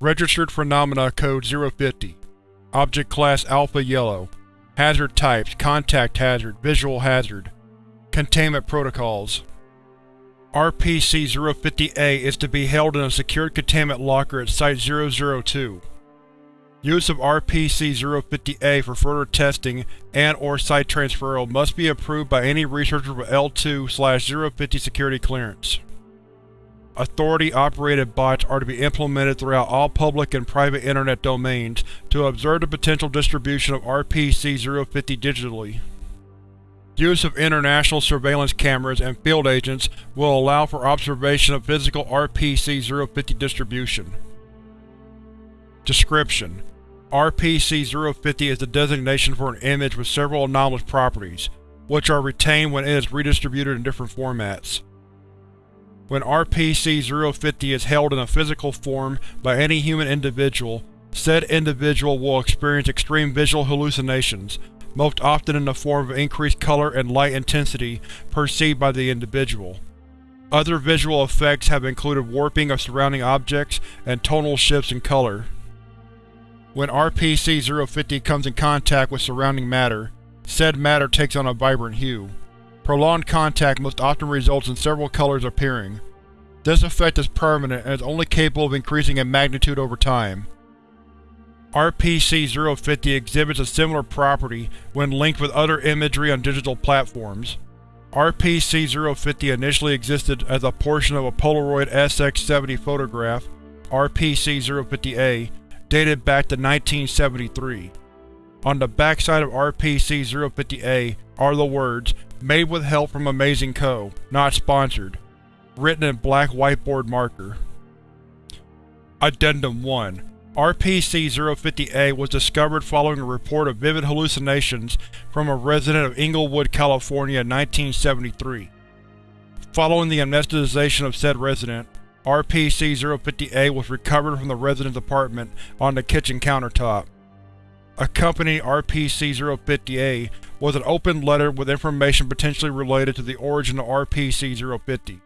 Registered Phenomena Code 050 Object Class Alpha Yellow. Hazard Types. Contact Hazard. Visual Hazard. Containment Protocols. RPC-050-A is to be held in a secured containment locker at Site-002. Use of RPC-050-A for further testing and or site transferal must be approved by any researcher with L2-050 security clearance. Authority-operated bots are to be implemented throughout all public and private Internet domains to observe the potential distribution of RPC-050 digitally. Use of international surveillance cameras and field agents will allow for observation of physical RPC-050 distribution. Description: RPC-050 is the designation for an image with several anomalous properties, which are retained when it is redistributed in different formats. When RPC-050 is held in a physical form by any human individual, said individual will experience extreme visual hallucinations, most often in the form of increased color and light intensity perceived by the individual. Other visual effects have included warping of surrounding objects and tonal shifts in color. When RPC-050 comes in contact with surrounding matter, said matter takes on a vibrant hue. Prolonged contact most often results in several colors appearing. This effect is permanent and is only capable of increasing in magnitude over time. RPC-050 exhibits a similar property when linked with other imagery on digital platforms. RPC-050 initially existed as a portion of a Polaroid SX-70 photograph, RPC-050-A, dated back to 1973. On the backside of RPC-050-A are the words, Made with help from Amazing Co., not sponsored, written in black whiteboard marker. Addendum 1 RPC-050-A was discovered following a report of vivid hallucinations from a resident of Inglewood, California in 1973. Following the amnestization of said resident, RPC-050-A was recovered from the resident's apartment on the kitchen countertop. Accompanying RPC-050-A was an open letter with information potentially related to the origin of RPC-050.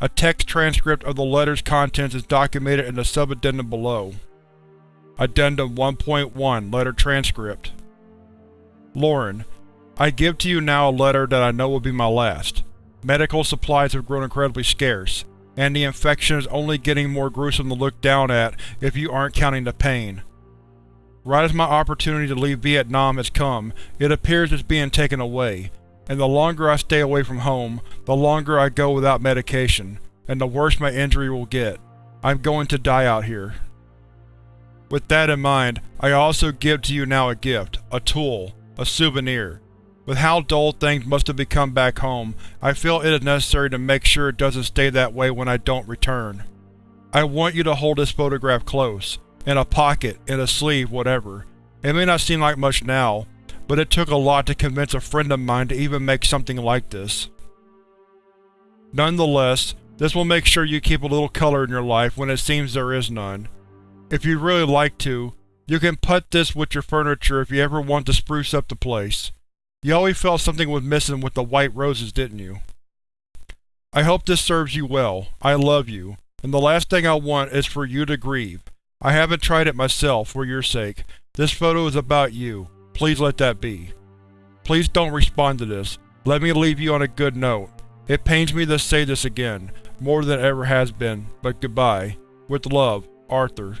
A text transcript of the letter's contents is documented in the subaddendum below. Addendum 1.1 Letter Transcript Lauren, I give to you now a letter that I know will be my last. Medical supplies have grown incredibly scarce, and the infection is only getting more gruesome to look down at if you aren't counting the pain. Right as my opportunity to leave Vietnam has come, it appears it's being taken away, and the longer I stay away from home, the longer I go without medication, and the worse my injury will get. I'm going to die out here. With that in mind, I also give to you now a gift, a tool, a souvenir. With how dull things must have become back home, I feel it is necessary to make sure it doesn't stay that way when I don't return. I want you to hold this photograph close, in a pocket, in a sleeve, whatever. It may not seem like much now, but it took a lot to convince a friend of mine to even make something like this. Nonetheless, this will make sure you keep a little color in your life when it seems there is none. If you'd really like to, you can put this with your furniture if you ever want to spruce up the place. You always felt something was missing with the white roses, didn't you? I hope this serves you well. I love you, and the last thing I want is for you to grieve. I haven't tried it myself, for your sake. This photo is about you. Please let that be. Please don't respond to this. Let me leave you on a good note. It pains me to say this again, more than it ever has been, but goodbye. With love, Arthur.